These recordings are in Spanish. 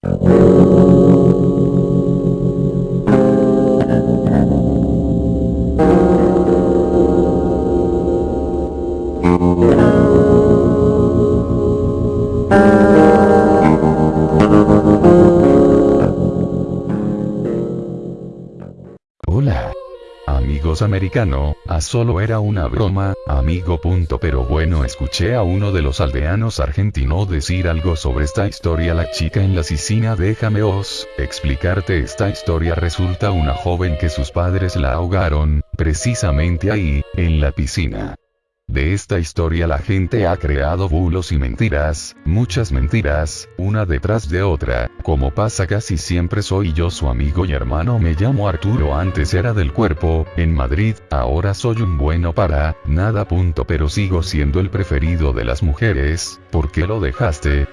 Hola. Amigos americano, a solo era una broma, amigo punto. Pero bueno escuché a uno de los aldeanos argentino decir algo sobre esta historia. La chica en la piscina déjame os, explicarte esta historia. Resulta una joven que sus padres la ahogaron, precisamente ahí, en la piscina. De esta historia la gente ha creado bulos y mentiras, muchas mentiras, una detrás de otra, como pasa casi siempre soy yo su amigo y hermano me llamo Arturo antes era del cuerpo, en Madrid, ahora soy un bueno para, nada punto pero sigo siendo el preferido de las mujeres, ¿por qué lo dejaste?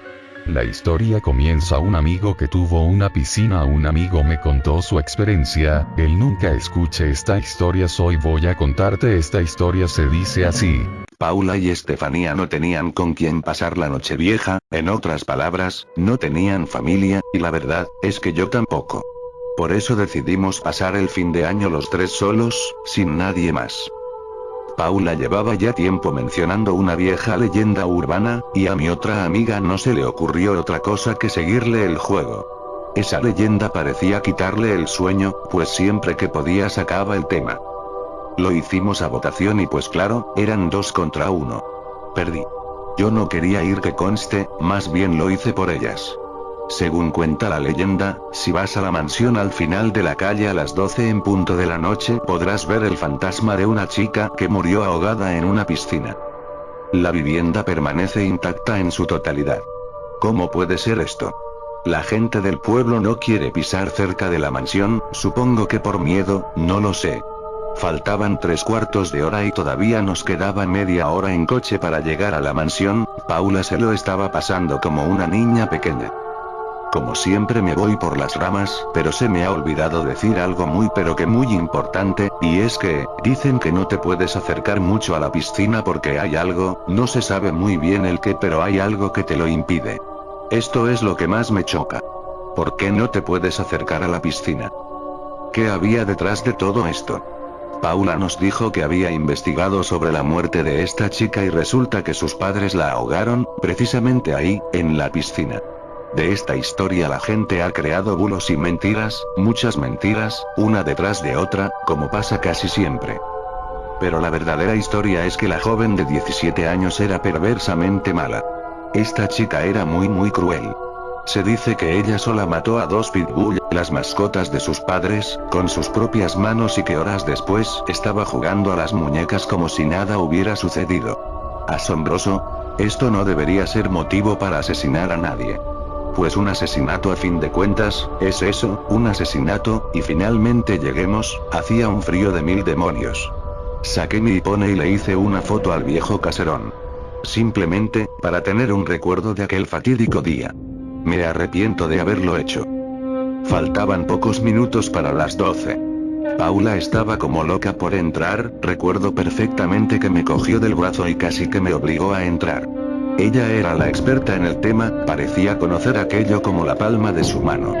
La historia comienza un amigo que tuvo una piscina un amigo me contó su experiencia, él nunca escuche esta historia soy voy a contarte esta historia se dice así. Paula y Estefanía no tenían con quién pasar la noche vieja, en otras palabras, no tenían familia, y la verdad, es que yo tampoco. Por eso decidimos pasar el fin de año los tres solos, sin nadie más. Paula llevaba ya tiempo mencionando una vieja leyenda urbana, y a mi otra amiga no se le ocurrió otra cosa que seguirle el juego. Esa leyenda parecía quitarle el sueño, pues siempre que podía sacaba el tema. Lo hicimos a votación y pues claro, eran dos contra uno. Perdí. Yo no quería ir que conste, más bien lo hice por ellas. Según cuenta la leyenda, si vas a la mansión al final de la calle a las 12 en punto de la noche podrás ver el fantasma de una chica que murió ahogada en una piscina. La vivienda permanece intacta en su totalidad. ¿Cómo puede ser esto? La gente del pueblo no quiere pisar cerca de la mansión, supongo que por miedo, no lo sé. Faltaban tres cuartos de hora y todavía nos quedaba media hora en coche para llegar a la mansión, Paula se lo estaba pasando como una niña pequeña. Como siempre me voy por las ramas, pero se me ha olvidado decir algo muy pero que muy importante, y es que, dicen que no te puedes acercar mucho a la piscina porque hay algo, no se sabe muy bien el qué pero hay algo que te lo impide. Esto es lo que más me choca. ¿Por qué no te puedes acercar a la piscina? ¿Qué había detrás de todo esto? Paula nos dijo que había investigado sobre la muerte de esta chica y resulta que sus padres la ahogaron, precisamente ahí, en la piscina. De esta historia la gente ha creado bulos y mentiras, muchas mentiras, una detrás de otra, como pasa casi siempre. Pero la verdadera historia es que la joven de 17 años era perversamente mala. Esta chica era muy muy cruel. Se dice que ella sola mató a dos pitbull, las mascotas de sus padres, con sus propias manos y que horas después estaba jugando a las muñecas como si nada hubiera sucedido. Asombroso. Esto no debería ser motivo para asesinar a nadie. Pues un asesinato a fin de cuentas, es eso, un asesinato, y finalmente lleguemos, hacía un frío de mil demonios. Saqué mi iPhone y le hice una foto al viejo caserón. Simplemente, para tener un recuerdo de aquel fatídico día. Me arrepiento de haberlo hecho. Faltaban pocos minutos para las 12. Paula estaba como loca por entrar, recuerdo perfectamente que me cogió del brazo y casi que me obligó a entrar. Ella era la experta en el tema, parecía conocer aquello como la palma de su mano.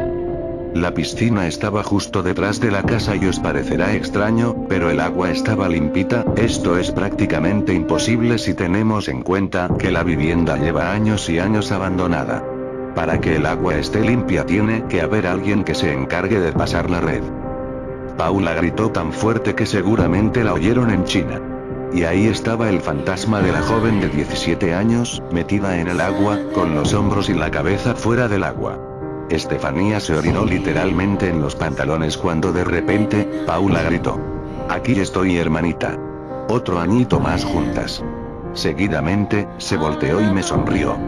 La piscina estaba justo detrás de la casa y os parecerá extraño, pero el agua estaba limpita, esto es prácticamente imposible si tenemos en cuenta que la vivienda lleva años y años abandonada. Para que el agua esté limpia tiene que haber alguien que se encargue de pasar la red. Paula gritó tan fuerte que seguramente la oyeron en China. Y ahí estaba el fantasma de la joven de 17 años, metida en el agua, con los hombros y la cabeza fuera del agua. Estefanía se orinó literalmente en los pantalones cuando de repente, Paula gritó. Aquí estoy hermanita. Otro añito más juntas. Seguidamente, se volteó y me sonrió.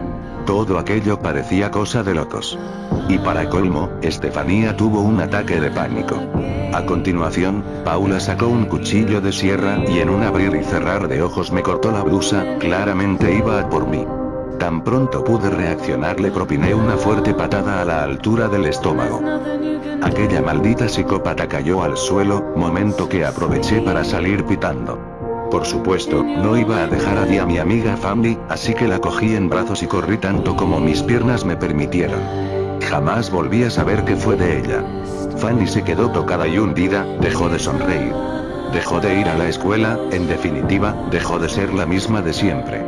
Todo aquello parecía cosa de locos. Y para colmo, Estefanía tuvo un ataque de pánico. A continuación, Paula sacó un cuchillo de sierra y en un abrir y cerrar de ojos me cortó la blusa, claramente iba a por mí. Tan pronto pude reaccionar le propiné una fuerte patada a la altura del estómago. Aquella maldita psicópata cayó al suelo, momento que aproveché para salir pitando. Por supuesto, no iba a dejar allí a mi amiga Family, así que la cogí en brazos y corrí tanto como mis piernas me permitieron. jamás volví a saber qué fue de ella. Fanny se quedó tocada y hundida, dejó de sonreír. Dejó de ir a la escuela, en definitiva, dejó de ser la misma de siempre.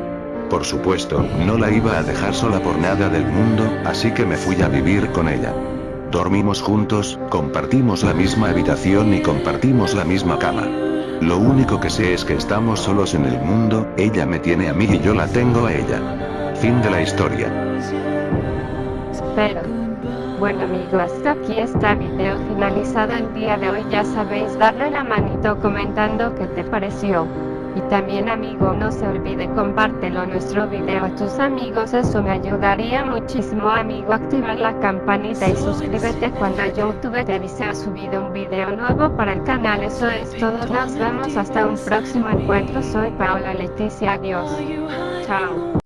Por supuesto, no la iba a dejar sola por nada del mundo, así que me fui a vivir con ella. Dormimos juntos, compartimos la misma habitación y compartimos la misma cama. Lo único que sé es que estamos solos en el mundo, ella me tiene a mí y yo la tengo a ella. Fin de la historia. Pero, bueno amigos, hasta aquí está video finalizado el día de hoy. Ya sabéis, darle la manito comentando qué te pareció. Y también amigo, no se olvide compártelo nuestro video a tus amigos, eso me ayudaría muchísimo amigo. Activar la campanita y suscríbete cuando YouTube te avise a subido un video nuevo para el canal. Eso es todo, nos vemos hasta un próximo encuentro. Soy Paola Leticia, adiós. Chao.